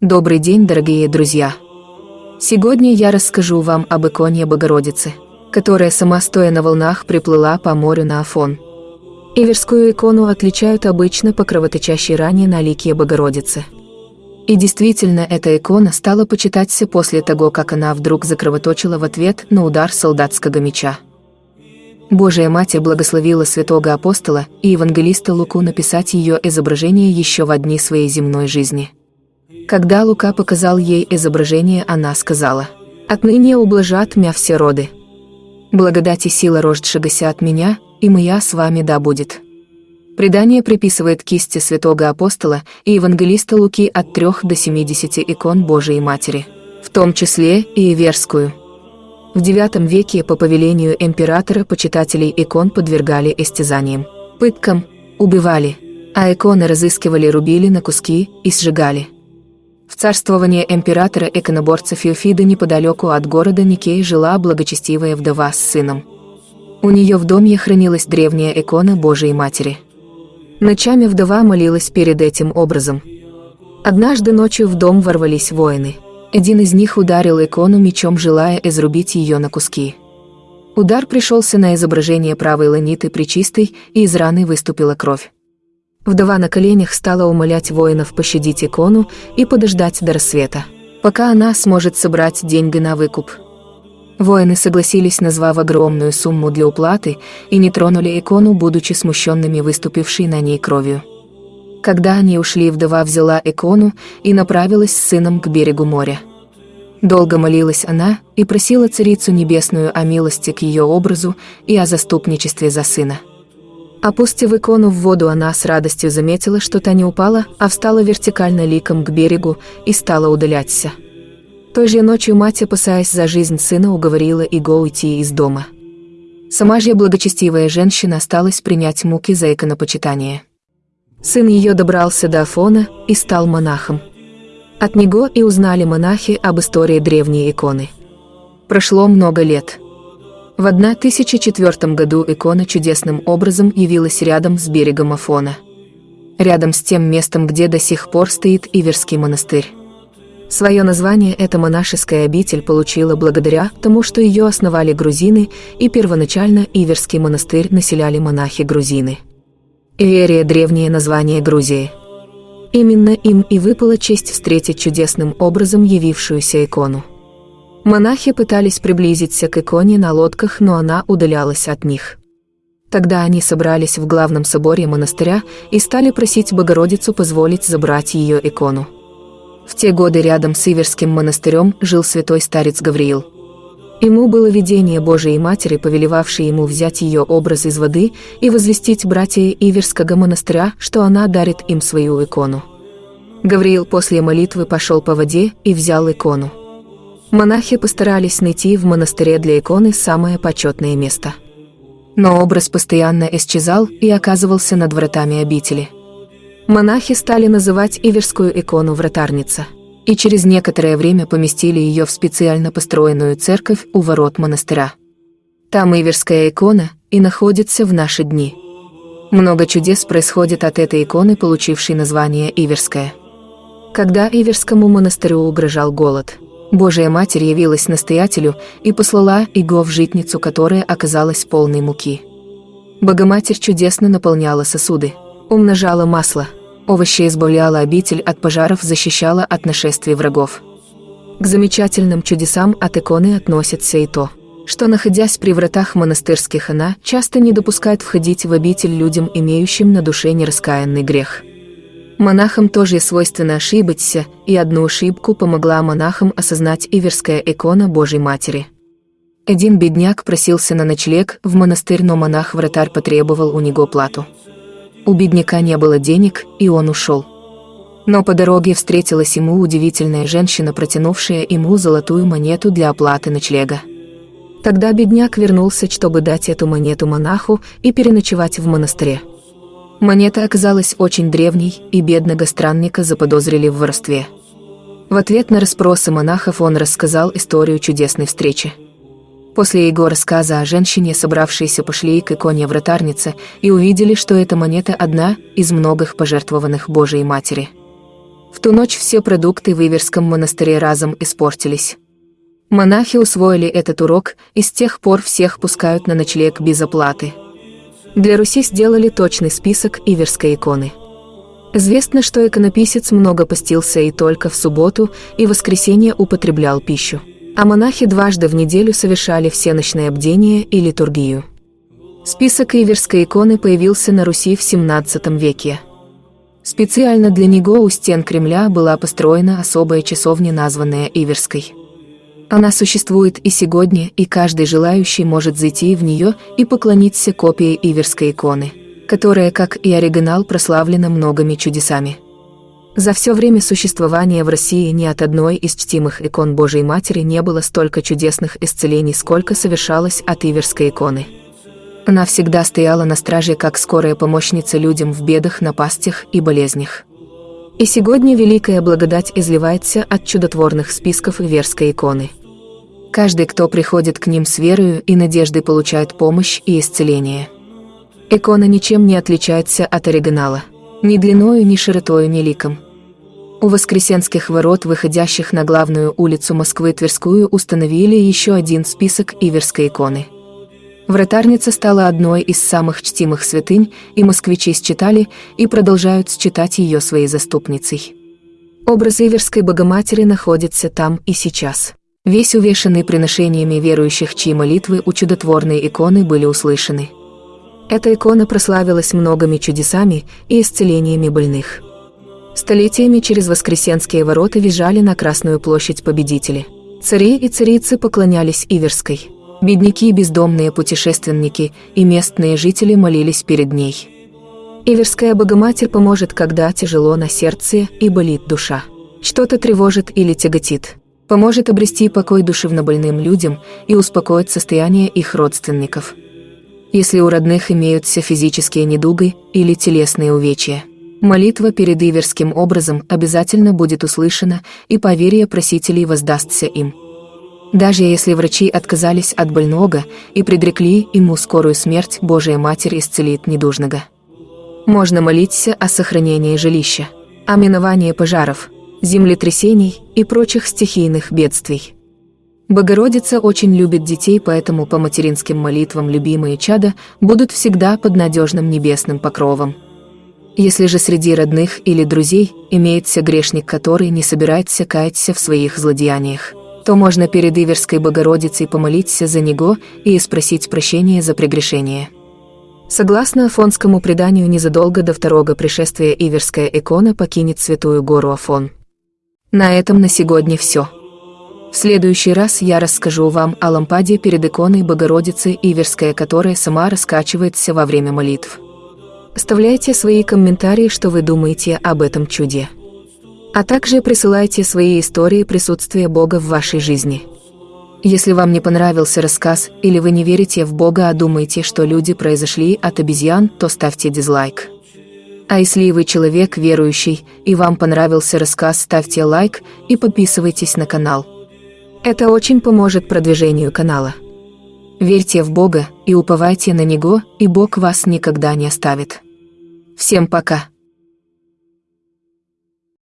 Добрый день, дорогие друзья! Сегодня я расскажу вам об иконе Богородицы, которая сама стоя на волнах приплыла по морю на Афон. Иверскую икону отличают обычно по кровоточащей ране на лике Богородицы. И действительно, эта икона стала почитаться после того, как она вдруг закровоточила в ответ на удар солдатского меча. Божия Матерь благословила святого апостола и евангелиста Луку написать ее изображение еще в одни своей земной жизни – когда Лука показал ей изображение, она сказала, «Отныне ублажат мя все роды. Благодать и сила рождшегося от меня, и моя с вами да будет». Предание приписывает кисти святого апостола и евангелиста Луки от 3 до 70 икон Божией Матери, в том числе и Иверскую. В IX веке по повелению императора почитателей икон подвергали истязаниям, пыткам, убивали, а иконы разыскивали, рубили на куски и сжигали. В царствование императора иконоборца Феофида неподалеку от города Никей жила благочестивая вдова с сыном. У нее в доме хранилась древняя икона Божией Матери. Ночами вдова молилась перед этим образом. Однажды ночью в дом ворвались воины. Один из них ударил икону мечом, желая изрубить ее на куски. Удар пришелся на изображение правой ланиты причистой, и из раны выступила кровь. Вдова на коленях стала умолять воинов пощадить икону и подождать до рассвета, пока она сможет собрать деньги на выкуп. Воины согласились, назвав огромную сумму для уплаты, и не тронули икону, будучи смущенными выступившей на ней кровью. Когда они ушли, вдова взяла икону и направилась с сыном к берегу моря. Долго молилась она и просила Царицу Небесную о милости к ее образу и о заступничестве за сына. Опустив икону в воду, она с радостью заметила, что та не упала, а встала вертикально ликом к берегу и стала удаляться. Той же ночью мать, опасаясь за жизнь сына, уговорила Иго уйти из дома. Сама же благочестивая женщина осталась принять муки за иконопочитание. Сын ее добрался до Афона и стал монахом. От него и узнали монахи об истории древней иконы. Прошло много лет – в 1004 году икона чудесным образом явилась рядом с берегом Афона. Рядом с тем местом, где до сих пор стоит Иверский монастырь. Свое название эта монашеская обитель получила благодаря тому, что ее основали грузины, и первоначально Иверский монастырь населяли монахи-грузины. Иверия – древнее название Грузии. Именно им и выпала честь встретить чудесным образом явившуюся икону. Монахи пытались приблизиться к иконе на лодках, но она удалялась от них. Тогда они собрались в главном соборе монастыря и стали просить Богородицу позволить забрать ее икону. В те годы рядом с Иверским монастырем жил святой старец Гавриил. Ему было видение Божией Матери, повелевавшей ему взять ее образ из воды и возвестить братья Иверского монастыря, что она дарит им свою икону. Гавриил после молитвы пошел по воде и взял икону. Монахи постарались найти в монастыре для иконы самое почетное место. Но образ постоянно исчезал и оказывался над вратами обители. Монахи стали называть Иверскую икону вратарница, и через некоторое время поместили ее в специально построенную церковь у ворот монастыря. Там Иверская икона и находится в наши дни. Много чудес происходит от этой иконы, получившей название Иверская. Когда Иверскому монастырю угрожал голод – Божия Матерь явилась настоятелю и послала Иго в житницу, которая оказалась полной муки. Богоматерь чудесно наполняла сосуды, умножала масло, овощи избавляла обитель от пожаров, защищала от нашествий врагов. К замечательным чудесам от иконы относится и то, что, находясь при вратах монастырских, она часто не допускает входить в обитель людям, имеющим на душе нераскаянный грех – Монахам тоже свойственно ошибаться, и одну ошибку помогла монахам осознать Иверская икона Божьей Матери. Один бедняк просился на ночлег в монастырь, но монах-вратарь потребовал у него плату. У бедняка не было денег, и он ушел. Но по дороге встретилась ему удивительная женщина, протянувшая ему золотую монету для оплаты ночлега. Тогда бедняк вернулся, чтобы дать эту монету монаху и переночевать в монастыре. Монета оказалась очень древней, и бедного странника заподозрили в воровстве. В ответ на расспросы монахов он рассказал историю чудесной встречи. После его рассказа о женщине, собравшейся пошли к иконе вратарницы и увидели, что эта монета одна из многих пожертвованных Божией Матери. В ту ночь все продукты в Иверском монастыре разом испортились. Монахи усвоили этот урок и с тех пор всех пускают на ночлег без оплаты. Для Руси сделали точный список Иверской иконы. Известно, что иконописец много постился и только в субботу и воскресенье употреблял пищу. А монахи дважды в неделю совершали всеночное бдение и литургию. Список Иверской иконы появился на Руси в XVII веке. Специально для него у стен Кремля была построена особая часовня, названная Иверской. Она существует и сегодня, и каждый желающий может зайти в нее и поклониться копии Иверской иконы которая, как и оригинал, прославлена многими чудесами. За все время существования в России ни от одной из чтимых икон Божией Матери не было столько чудесных исцелений, сколько совершалось от Иверской иконы. Она всегда стояла на страже как скорая помощница людям в бедах, напастях и болезнях. И сегодня великая благодать изливается от чудотворных списков Иверской иконы. Каждый, кто приходит к ним с верою и надеждой, получает помощь и исцеление – Икона ничем не отличается от оригинала. Ни длиною, ни широтою, ни ликом. У Воскресенских ворот, выходящих на главную улицу Москвы Тверскую, установили еще один список Иверской иконы. Вратарница стала одной из самых чтимых святынь, и москвичи считали и продолжают считать ее своей заступницей. Образ Иверской Богоматери находится там и сейчас. Весь увешанный приношениями верующих, чьи молитвы у чудотворной иконы были услышаны. Эта икона прославилась многими чудесами и исцелениями больных. Столетиями через Воскресенские ворота визжали на Красную площадь победители. Цари и царицы поклонялись Иверской. Бедняки, бездомные путешественники и местные жители молились перед ней. Иверская Богоматерь поможет, когда тяжело на сердце и болит душа. Что-то тревожит или тяготит. Поможет обрести покой душевнобольным людям и успокоить состояние их родственников если у родных имеются физические недуги или телесные увечья. Молитва перед Иверским образом обязательно будет услышана, и поверие просителей воздастся им. Даже если врачи отказались от больного и предрекли ему скорую смерть, Божия Матерь исцелит недужного. Можно молиться о сохранении жилища, о миновании пожаров, землетрясений и прочих стихийных бедствий. Богородица очень любит детей, поэтому по материнским молитвам любимые чада будут всегда под надежным небесным покровом. Если же среди родных или друзей имеется грешник, который не собирается каяться в своих злодеяниях, то можно перед Иверской Богородицей помолиться за него и спросить прощения за прегрешение. Согласно афонскому преданию, незадолго до второго пришествия Иверская икона покинет Святую Гору Афон. На этом на сегодня все. В следующий раз я расскажу вам о лампаде перед иконой Богородицы Иверская, которая сама раскачивается во время молитв. Оставляйте свои комментарии, что вы думаете об этом чуде. А также присылайте свои истории присутствия Бога в вашей жизни. Если вам не понравился рассказ или вы не верите в Бога, а думаете, что люди произошли от обезьян, то ставьте дизлайк. А если вы человек верующий и вам понравился рассказ, ставьте лайк и подписывайтесь на канал. Это очень поможет продвижению канала. Верьте в Бога и уповайте на Него, и Бог вас никогда не оставит. Всем пока!